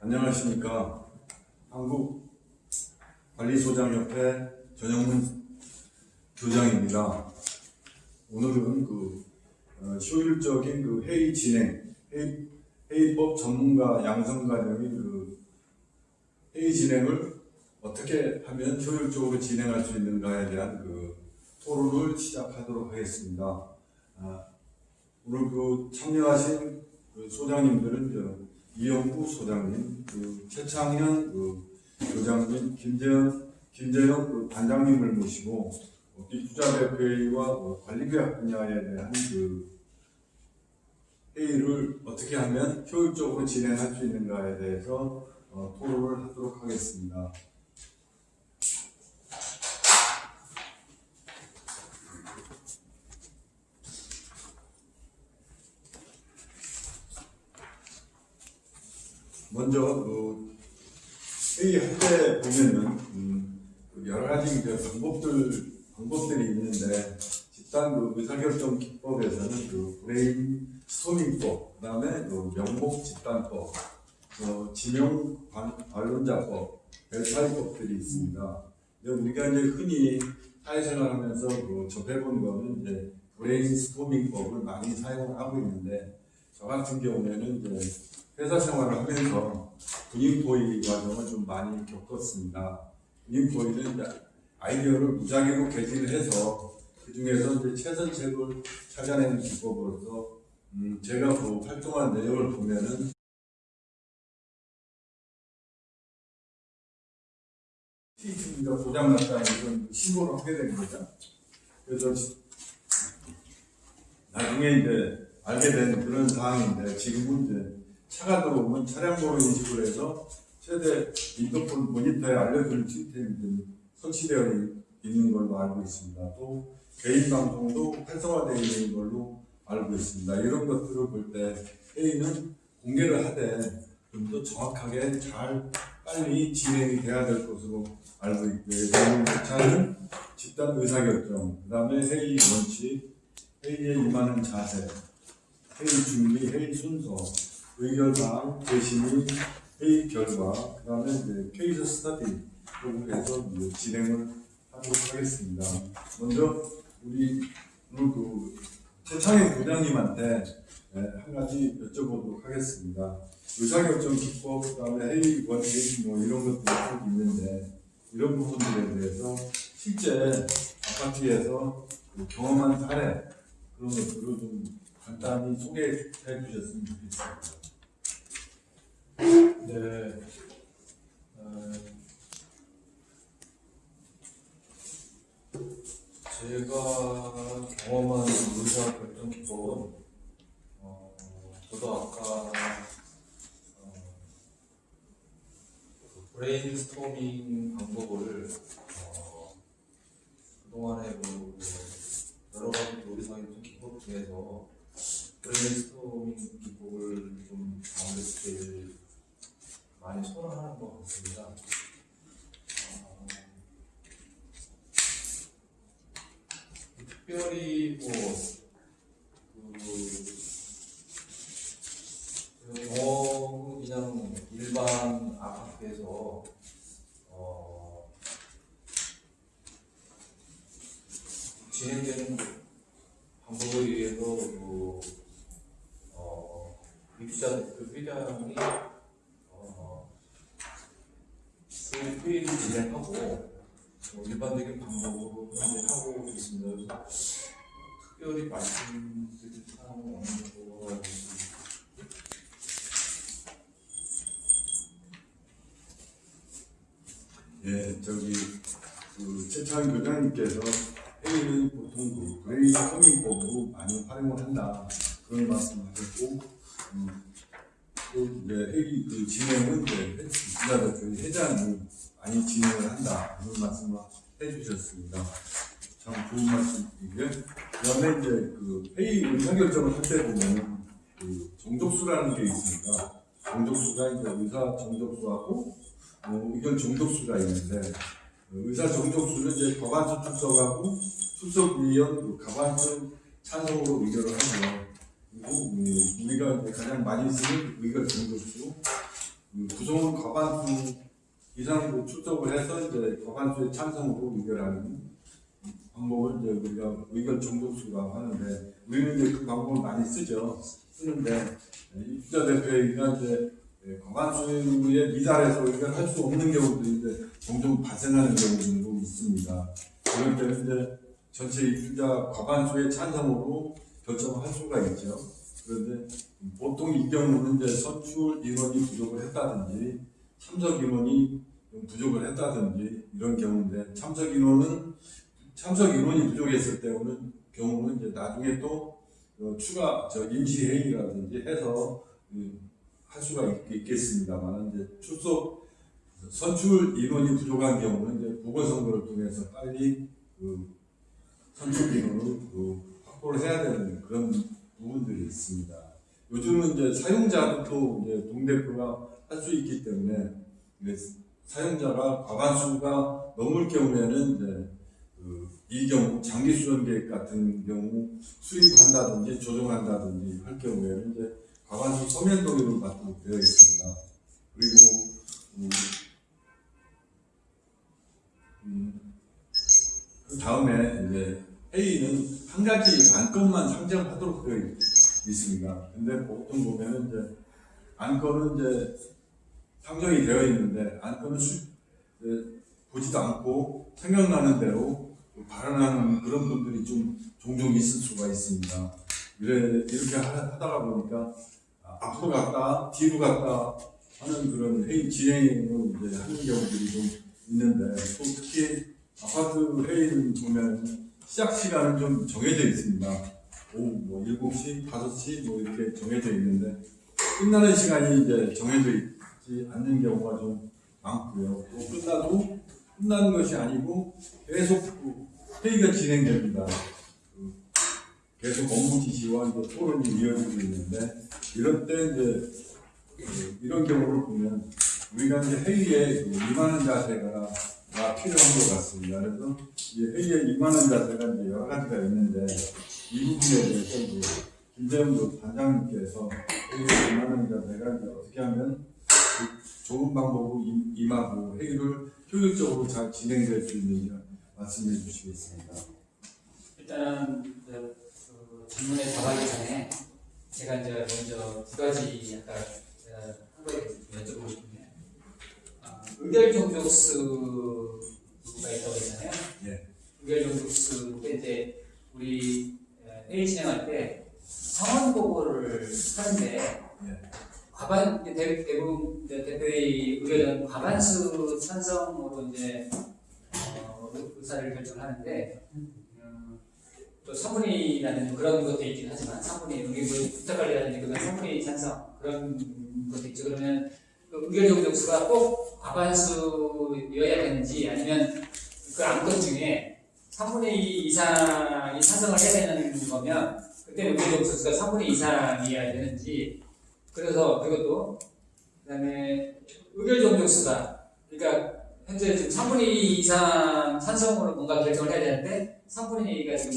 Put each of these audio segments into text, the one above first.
안녕하십니까. 한국 관리소장협회 전영문 교장입니다. 오늘은 그 어, 효율적인 그 회의 진행, 회의, 회의법 전문가 양성과정의 그 회의 진행을 어떻게 하면 효율적으로 진행할 수 있는가에 대한 그 토론을 시작하도록 하겠습니다. 아, 오늘 그 참여하신 그 소장님들은 저 이영구 소장님, 그 최창현 그 교장님, 김재현, 김재현 그 반장님을 모시고 어, 투자대표회의와 어, 관리계약 분야에 대한 그 회의를 어떻게 하면 효율적으로 진행할 수 있는가에 대해서 어, 토론을 하도록 하겠습니다. 먼저 그 회의할 때 보면은 음, 그 여러 가지 그 방법들 방법들이 있는데 집단 그 의사결정 기법에서는 그 브레인 스토밍법, 그다음에 그 명목 집단법, 어, 지명 반- 반론자법, 델파이법들이 있습니다. 근데 우리가 이제 흔히 사회생활하면서 그 접해본 거는 이제 브레인 스토밍법을 많이 사용하고 있는데 저 같은 경우에는 이제 회사 생활을 하면서 토의 과정을 좀 많이 겪었습니다. 이제 아이디어를 무작위로 개진을 해서 그 중에서 이제 최선책을 찾아내는 기법으로서 음, 제가 그 활동한 내용을 보면은 TV가 고장났다는 이런 신고를 하게 된 거죠. 그래서 나중에 이제 알게 된 그런 상황인데 지금은 이제 차가 들어오면 차량 번호 인식을 해서 최대 인터폰 모니터에 알려주는 시스템이 좀 설치되어 있는 걸로 알고 있습니다. 또 개인 방송도 활성화되어 있는 걸로 알고 있습니다. 이런 것들을 볼 때 회의는 공개를 하되 좀 더 정확하게 잘 빨리 진행이 돼야 될 것으로 알고 있고요. 저는 차는 집단 의사결정, 그 다음에 회의 원칙, 회의에 임하는 자세, 회의 준비, 회의 순서, 의결 사항, 재심의, 회의 결과, 그 다음에 이제 케이스 스터디 부분에서 진행을 하도록 하겠습니다. 먼저 우리 오늘 그 최창현 부장님한테 네, 한 가지 여쭤보도록 하겠습니다. 의사결정 기법, 그 다음에 회의 원칙 뭐 이런 것들이 쭉 있는데 이런 부분들에 대해서 실제 아파트에서 그 경험한 사례 그런 것들을 좀 간단히 소개해 주셨으면 좋겠습니다. 네. 어, 제가 경험한 의사 결정 기법은 어, 저도 아까 어, 그 브레인스토밍 방법을 어, 그동안에 뭐 여러 가지 결정 기법 중에서 브레인스토밍 기법을 좀 가운데 제일 많이 선호하는 것 같습니다. 어, 특별히 뭐, 그, 그 경험은 그냥 일반 아파트에서, 어, 진행되는 방법에 의해서 그, 어, 입주자, 그 회장이, 어, 그 회의를 진행하고, 뭐 일반적인 방법으로 하고 있습니다. 그래서 특별히 말씀드릴 사항은 없는 것 같습니다. 예, 저기 그 최창현 교장님께서 회의는 보통 그 브레인 스토밍법으로 많이 활용을 한다 그런 말씀하셨고 음, 또 이제 회의 그 진행은 이제 입주자대표 회장이 많이 진행을 한다 그런 말씀을 해주셨습니다. 참 좋은 말씀이고요. 그다음에 이제 그 회의 의사결정을 할 때 보면 그 정족수라는 게 있습니다. 정족수가 이제 의사 정족수하고 어, 의견 정족수가 있는데 어, 의사 정족수는 이제 과반수 출석하고 출석위원 그 과반수 찬성으로 의결을 음, 우리가 가장 많이 쓰는 의견 정족수 그 구성원 과반수 이상 출석을 해서 이제 과반수의 찬성으로 의결하는 방법을 이제 우리가 의결 정독수가 하는데 우리는 이제 그 방법을 많이 쓰죠. 쓰는데 입주자 대표회의가 이제 예, 과반수에 미달해서 의결할 수 없는 경우도 이제 종종 발생하는 경우도 있습니다. 그럴 때는 이제 전체 입주자 과반수의 찬성으로 결정할 수가 있죠. 그런데 보통 이 경우는 이제 선출 인원이 부족을 했다든지 참석 인원이 좀 부족을 했다든지 이런 경우인데 참석 인원은 참석 인원이 부족했을 때는 경우는 이제 나중에 또 어, 추가 저 임시 회의라든지 해서 음, 할 수가 있, 겠습니다만 이제 출석 선출 인원이 부족한 경우는 이제 보궐선거를 통해서 빨리 그 선출 인원을 그 확보를 해야 되는 그런 부분들이 있습니다. 요즘은 이제 사용자도 또 이제 동대표가 할 수 있기 때문에 사용자가 과반수가 넘을 경우에는 이제 그, 이 경우 장기 수련 계획 같은 경우 수립한다든지 조정한다든지 할 경우에는 이제 과반수 서면 동의를 받도록 되어 있습니다. 그리고 음, 음, 그 다음에 이제 회의는 한 가지 안건만 상정하도록 되어 있- 있습니다. 근데 보통 보면은 이제 안건은 이제 상정이 되어 있는데 안건은 수, 보지도 않고 생각나는 대로 발언하는 그런 분들이 좀 종종 있을 수가 있습니다. 이래, 이렇게 하- 하다가 보니까 아, 앞으로 갔다 뒤로 갔다 하는 그런 회의 진행을 이제 하는 경우들이 좀 있는데 또 특히 아파트 회의는 보면 시작 시간은 좀 정해져 있습니다. 오후 뭐 7시, 5시 뭐 이렇게 정해져 있는데 끝나는 시간이 이제 정해져 있지 않는 경우가 좀 많고요. 또 끝나도 끝나는 것이 아니고 계속 그 회의가 진행됩니다. 그 계속 업무 지시와 이제 토론이 이어지고 있는데 이럴 때 이제 그 이런 경우를 보면 우리가 이제 회의에 그 임하는 자세가 가 필요한 것 같습니다. 그래서 이 회의에 임하는 자세가 이제 여러 가지가 있는데 이 부분에 대해서 이제 김재훈 단장님께서 회의에 임하는 자세가 이제 어떻게 하면 그 좋은 방법으로 임- 임하고 회의를 효율적으로 잘 진행될 수 있는지 말씀해 주시겠습니다. 일단은 그, 그 질문에 답하기 전에 제가 이제 먼저 두 가지 아까 제가 한 가지 여쭤보고 아, 의결 종족수가 있다고 했잖아요. 예. 의결 종족수 때 이제 우리 에, 회의 진행할 때 상원 보고를 하는데 예. 과반 대, 대부분 대표의 의결은 과반수 찬성으로 이제 어, 의사를 결정하는데 음, 또 3분이라는 그런 것도 있긴 하지만 3분이 여기 뭐 부탁관리라든지 그런 3분이 찬성 그런 것도 있죠. 그러면 그 의결 정족수가 꼭 과반수여야 되는지 아니면 그 안건 중에 3분의 2 이상이 찬성을 해야 되는 거면 그때 의결 정족수가 3분의 2 이상이어야 되는지 그래서 그것도 그 다음에 의결 정족수가. 그러니까 현재 지금 3분의 2 이상 찬성으로 뭔가 결정을 해야 되는데 3분의 2가 지금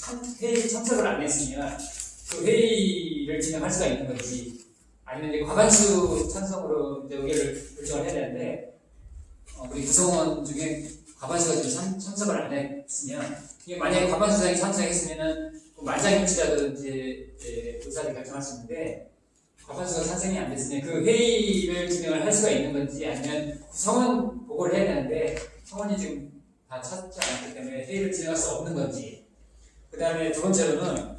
참, 회의 참석을 안 했으면 그 회의를 진행할 수가 있는 건지 아니면 이제 과반수 찬성으로 이제 의결을 결정을 해야 되는데 어, 우리 구성원 중에 과반수가 지금 참, 참석을 안 했으면 이게 만약에 과반수 이상이 참석했으면은 뭐 만장일치라든지 이제 의사를 결정할 수 있는데 과반수가 찬성이 안 됐으면 그 회의를 진행을 할 수가 있는 건지 아니면 성원 보고를 해야 되는데 성원이 지금 다 찾지 않았기 때문에 회의를 진행할 수 없는 건지. 그 다음에 두 번째로는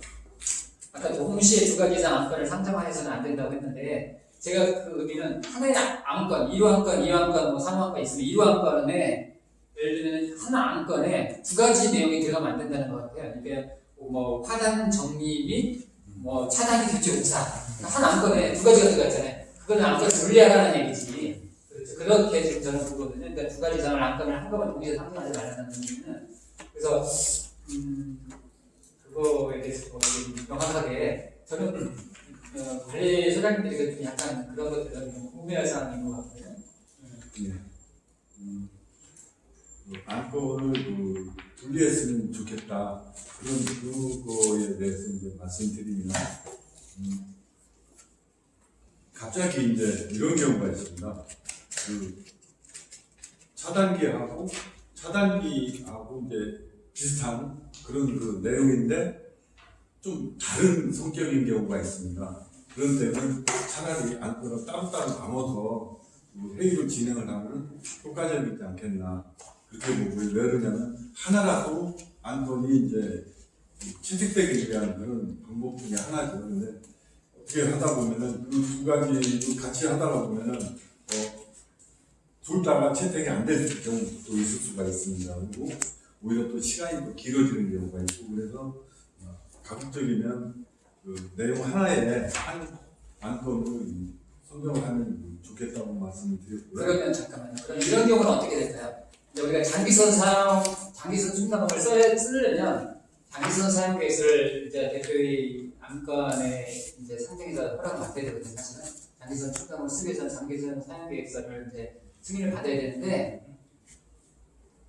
아까 동시에 두 가지 이상 안건을 상정하여서는 안 된다고 했는데 제가 그 의미는 하나의 안건, 1호 안건, 2호 안건, 뭐 3호 안건 있으면 1호 안건에 예를 들면 하나 안건에 두 가지 내용이 들어가면 안 된다는 것 같아요. 이게 뭐 화단 정리 및 뭐 차단이 교체조차 한 안건에 두 가지가 들어갔잖아요. 그거는 안건을 분리하라는 얘기지. 그렇게 지금 저는 보거든요. 그러니까 두 가지 이상을 안건을 한꺼번에 동시에 상정하지 말라는 의미는 그래서 음, 뭐좀 명확하게 저는 어, 관리 소장님들이 좀 약간 그런 것들은 좀 궁금해할 사항인 것 같고요. 예. 음, 그 안건을 그 분리했으면 좋겠다. 그런 그거에 대해서 이제 말씀드리면 음, 갑자기 이제 이런 경우가 있습니다. 그 차단기하고 차단기하고 이제 비슷한 그런 그 내용인데 좀 다른 성격인 경우가 있습니다. 그런 때는 차라리 안건을 따로따로 나눠서 그 회의를 진행을 하면 효과적이지 않겠나 그렇게 보고요. 왜 그러냐면 하나라도 안건이 이제 채택되기 위한 그런 방법 중에 하나죠. 근데 어떻게 하다 보면은 그두 가지를 같이 하다가 보면은 어, 둘 다가 채택이 안될 경우도 있을 수가 있습니다. 그리고 오히려 또 시간이 또 길어지는 경우가 있고 그래서 어, 가급적이면 그 내용 하나에 한 안건을 선정을 하면 좋겠다고 말씀을 드렸고요. 그러면 잠깐만요. 그럼 이런 경우는 어떻게 될까요? 우리가 장기선 사용, 장기선 충당금을 써야 쓰려면 장기선 사용 계획서를 이제 대표의 안건에 이제 상정해서 허락을 받아야 되거든요. 사실은 장기선 충당금을 쓰기 위해서 장기선 사용 계획서를 이제 승인을 받아야 되는데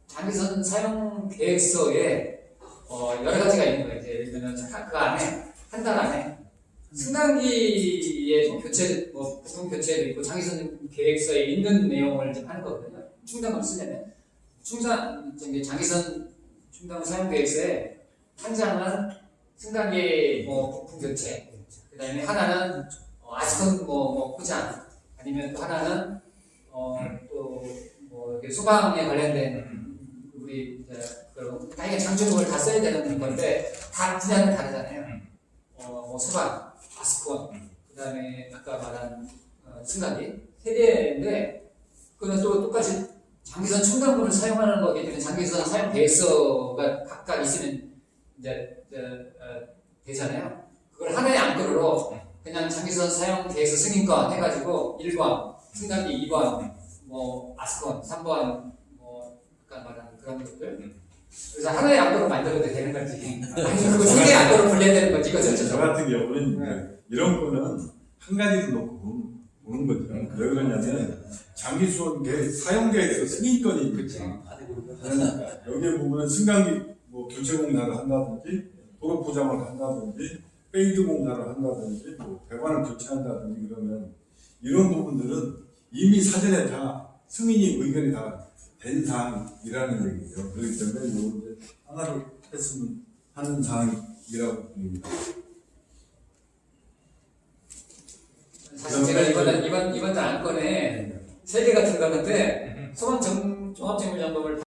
장기선 사용 계획서에 어, 여러 가지가 있는 거예요. 예를 들면 그 안에 한 달 안에 승강기의 뭐 교체, 뭐 부품 교체도 있고 장기선 계획서에 있는 내용을 이제 하는 거거든요. 충당을 쓰려면 저기 장기선 충당 사용 계획서에 한 장은 승강기 뭐 부품 교체, 그다음에 하나는 어, 아스콘 뭐, 뭐 포장, 아니면 또 하나는 어 또뭐 소방에 관련된 우리 이제 그런 다양한 장점을 다 써야 되는 건데 다 분야는 다르잖아요. 어, 뭐 소방, 아스콘, 그다음에 아까 말한 어, 승강기 세 개인데 그는 또 똑같이 장기선 충당분을 사용하는 거기 때문에 장기선 사용 계획서가 각각 있으면 이제, 이제 어, 되잖아요. 그걸 하나의 안건으로 그냥 장기선 사용 계획서 승인권 해가지고 1번, 승강기 2번, 뭐 아스콘 3번, 뭐 아까 말한 그런 것들 그래서 하나의 안건으로 만들어도 되는 거지. 아니면 그세 개의 안건으로 분리해야 되는 거지 이거죠. 저 같은 경우는 이제 이런 거는 한 가지로 놓고 보는- 거죠. 왜 그러냐면 장기 수원 계획 사용 계획서 승인권이 있죠. 여기에 보면 승강기 뭐 교체 공사를 한다든지 도로 포장을 한다든지 페인트 공사를 한다든지 뭐 배관을 교체한다든지 그러면 이런 부분들은 이미 사전에 다 승인이 의견이 다 된 사항이라는 얘기죠. 그렇기 때문에 이거 이제 하나를 했으면 하는 사항이라고 봅니다. 사실 제가 이번 이번 이번 안건에 세 개가 들어가는데 소방 정 종합정비점검을